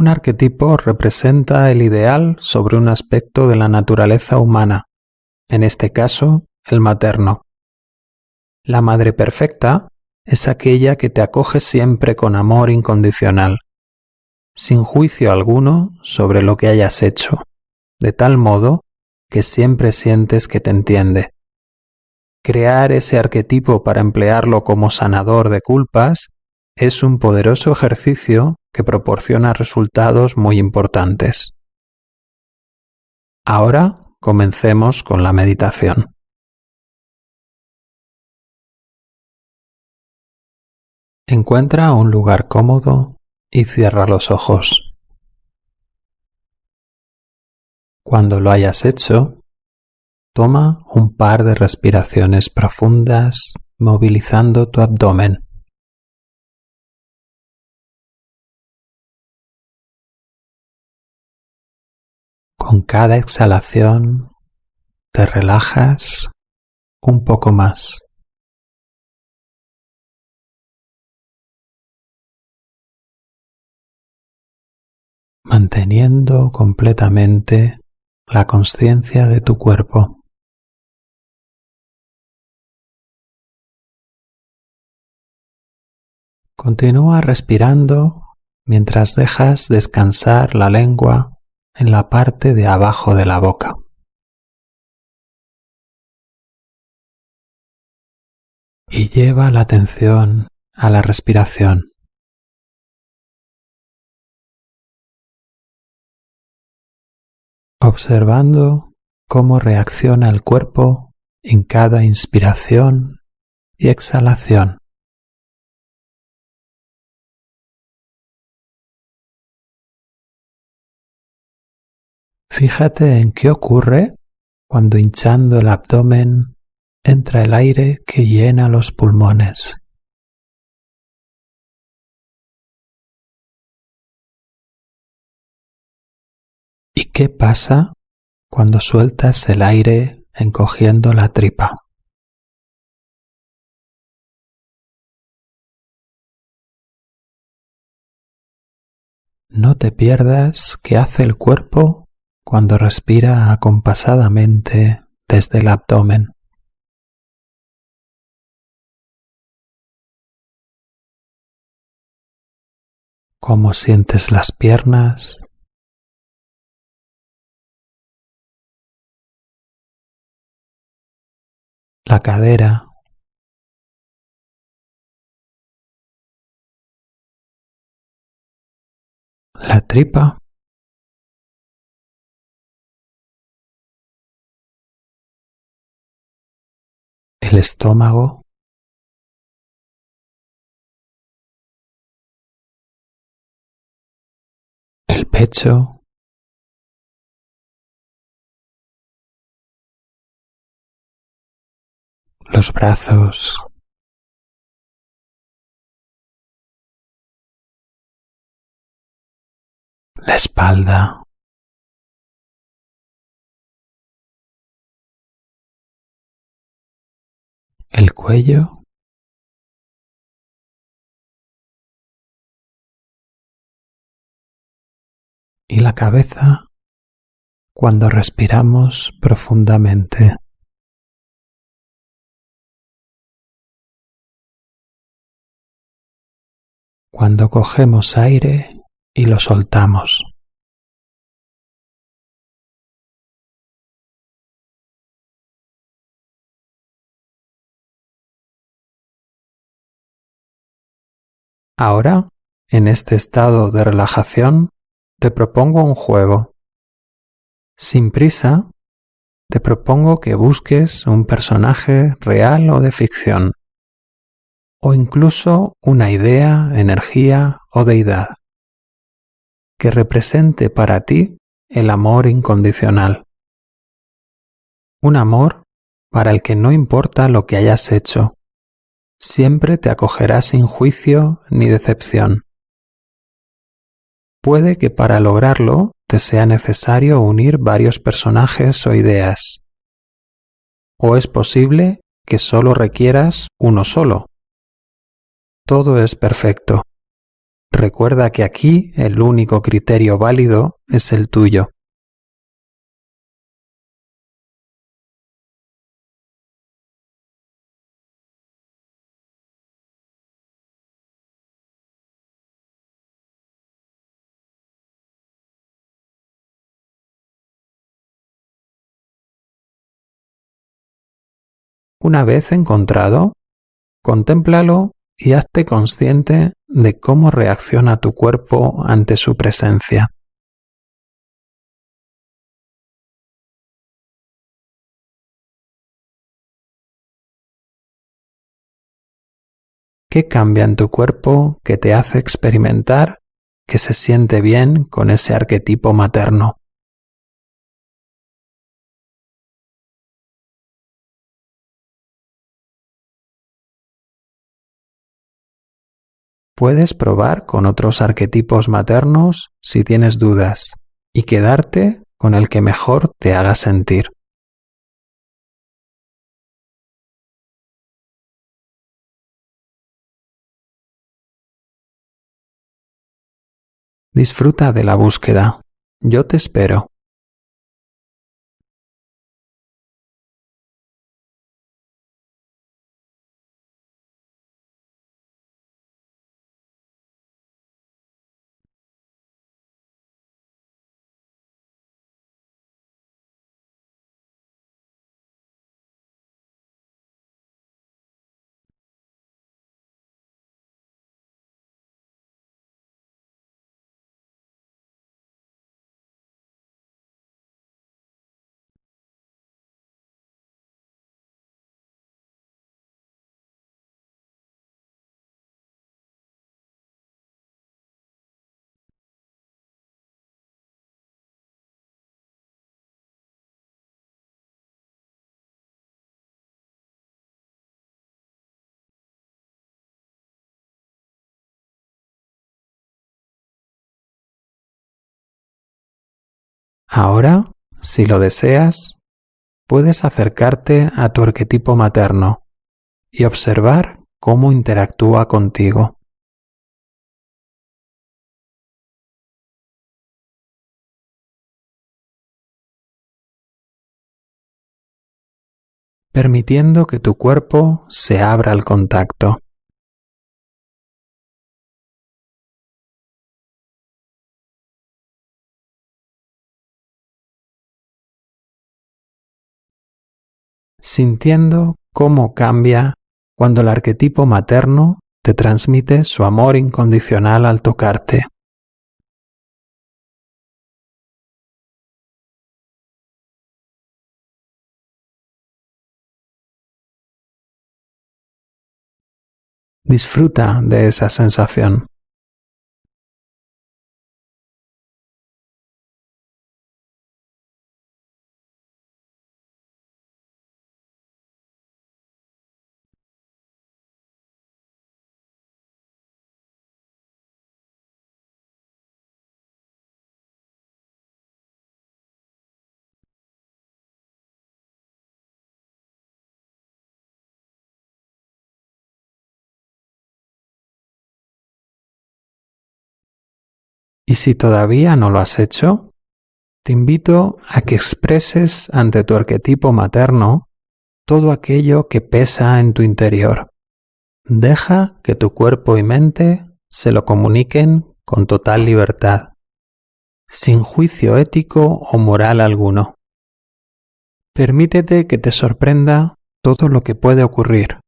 Un arquetipo representa el ideal sobre un aspecto de la naturaleza humana, en este caso, el materno. La madre perfecta es aquella que te acoge siempre con amor incondicional, sin juicio alguno sobre lo que hayas hecho, de tal modo que siempre sientes que te entiende. Crear ese arquetipo para emplearlo como sanador de culpas es un poderoso ejercicio que proporciona resultados muy importantes. Ahora comencemos con la meditación. Encuentra un lugar cómodo y cierra los ojos. Cuando lo hayas hecho, toma un par de respiraciones profundas movilizando tu abdomen. Con cada exhalación te relajas un poco más. manteniendo completamente la conciencia de tu cuerpo. Continúa respirando mientras dejas descansar la lengua en la parte de abajo de la boca. Y lleva la atención a la respiración. observando cómo reacciona el cuerpo en cada inspiración y exhalación. Fíjate en qué ocurre cuando hinchando el abdomen entra el aire que llena los pulmones. ¿Y qué pasa cuando sueltas el aire encogiendo la tripa? No te pierdas qué hace el cuerpo cuando respira acompasadamente desde el abdomen. Cómo sientes las piernas, la cadera, la tripa, el estómago, el pecho, los brazos, la espalda, el cuello, y la cabeza cuando respiramos profundamente. cuando cogemos aire y lo soltamos. Ahora, en este estado de relajación, te propongo un juego. Sin prisa, te propongo que busques un personaje real o de ficción o incluso una idea, energía o deidad que represente para ti el amor incondicional. Un amor para el que no importa lo que hayas hecho, siempre te acogerá sin juicio ni decepción. Puede que para lograrlo te sea necesario unir varios personajes o ideas. O es posible que solo requieras uno solo, todo es perfecto. Recuerda que aquí el único criterio válido es el tuyo. Una vez encontrado, contémplalo y hazte consciente de cómo reacciona tu cuerpo ante su presencia. ¿Qué cambia en tu cuerpo que te hace experimentar que se siente bien con ese arquetipo materno? Puedes probar con otros arquetipos maternos si tienes dudas y quedarte con el que mejor te haga sentir. Disfruta de la búsqueda. Yo te espero. Ahora, si lo deseas, puedes acercarte a tu arquetipo materno y observar cómo interactúa contigo. permitiendo que tu cuerpo se abra al contacto. Sintiendo cómo cambia cuando el arquetipo materno te transmite su amor incondicional al tocarte. Disfruta de esa sensación. Y si todavía no lo has hecho, te invito a que expreses ante tu arquetipo materno todo aquello que pesa en tu interior. Deja que tu cuerpo y mente se lo comuniquen con total libertad, sin juicio ético o moral alguno. Permítete que te sorprenda todo lo que puede ocurrir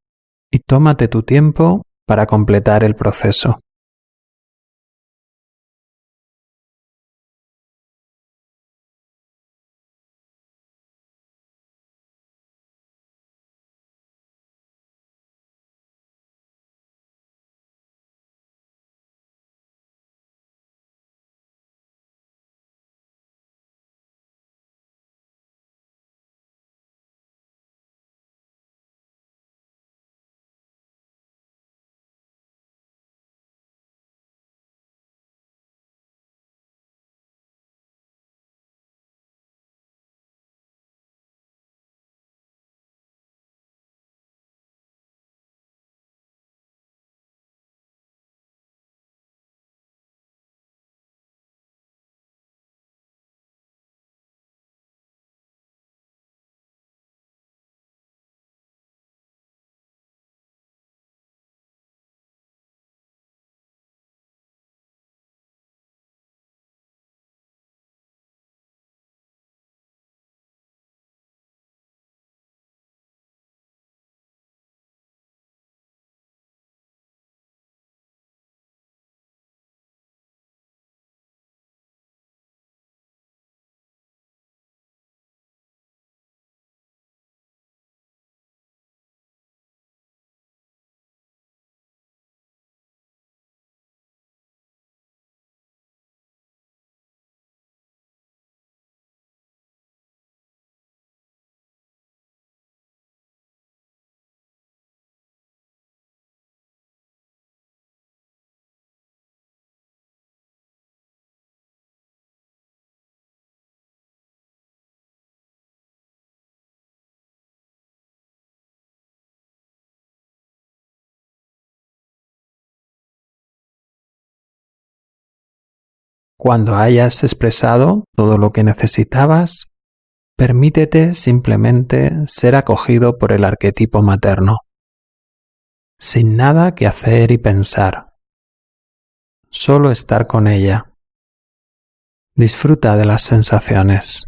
y tómate tu tiempo para completar el proceso. Cuando hayas expresado todo lo que necesitabas, permítete simplemente ser acogido por el arquetipo materno, sin nada que hacer y pensar. Solo estar con ella. Disfruta de las sensaciones.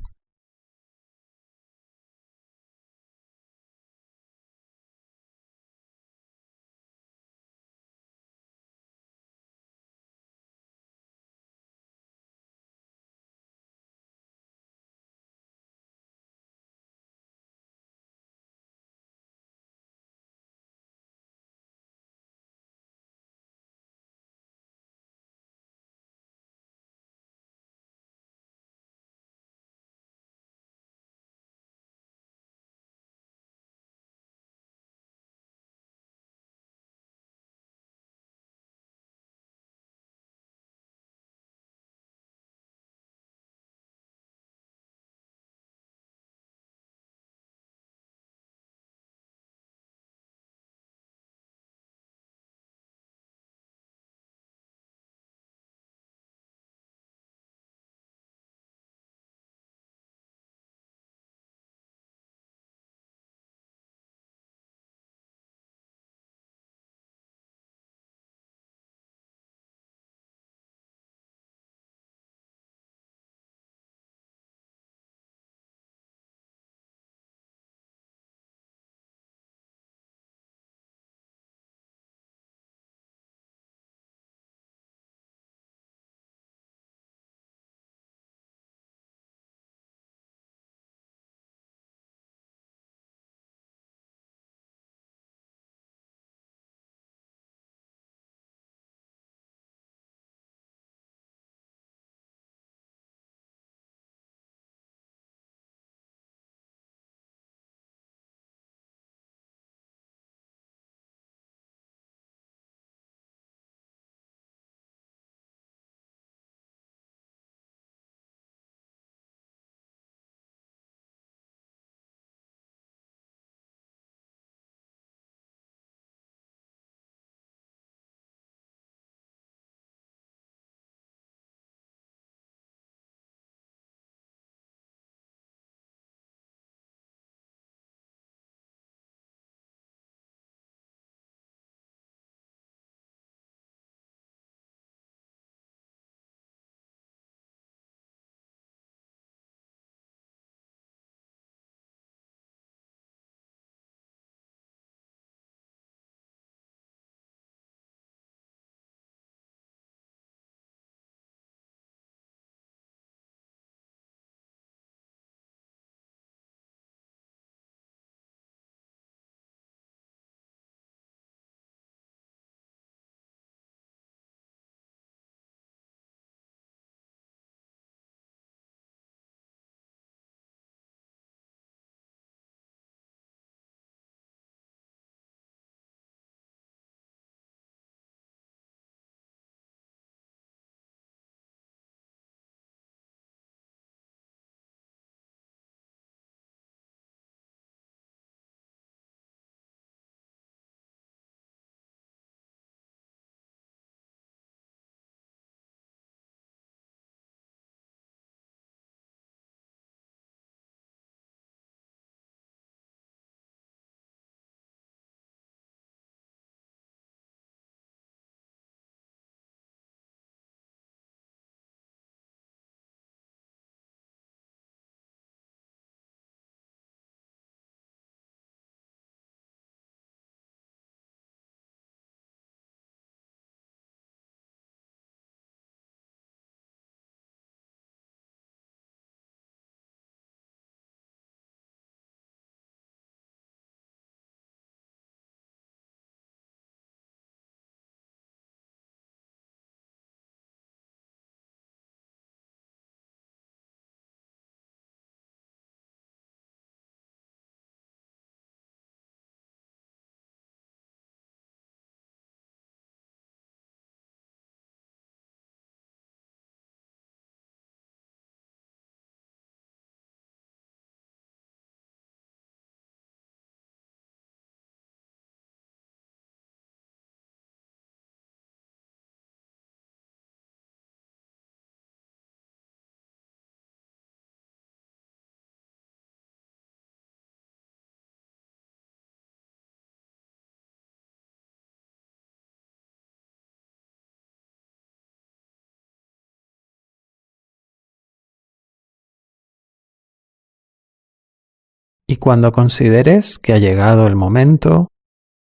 Y cuando consideres que ha llegado el momento,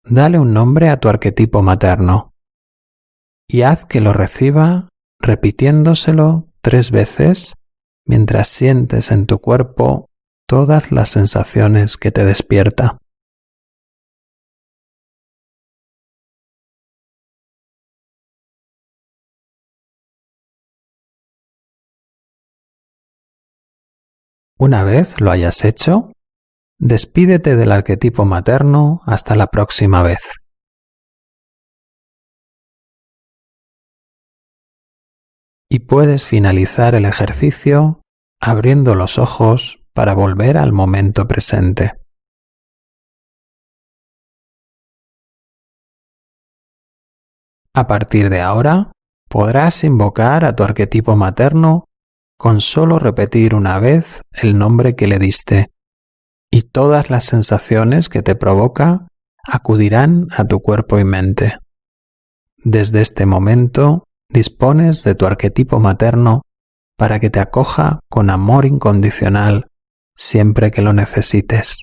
dale un nombre a tu arquetipo materno y haz que lo reciba repitiéndoselo tres veces mientras sientes en tu cuerpo todas las sensaciones que te despierta. Una vez lo hayas hecho, despídete del arquetipo materno hasta la próxima vez. Y puedes finalizar el ejercicio abriendo los ojos para volver al momento presente. A partir de ahora, podrás invocar a tu arquetipo materno con solo repetir una vez el nombre que le diste, y todas las sensaciones que te provoca acudirán a tu cuerpo y mente. Desde este momento dispones de tu arquetipo materno para que te acoja con amor incondicional siempre que lo necesites.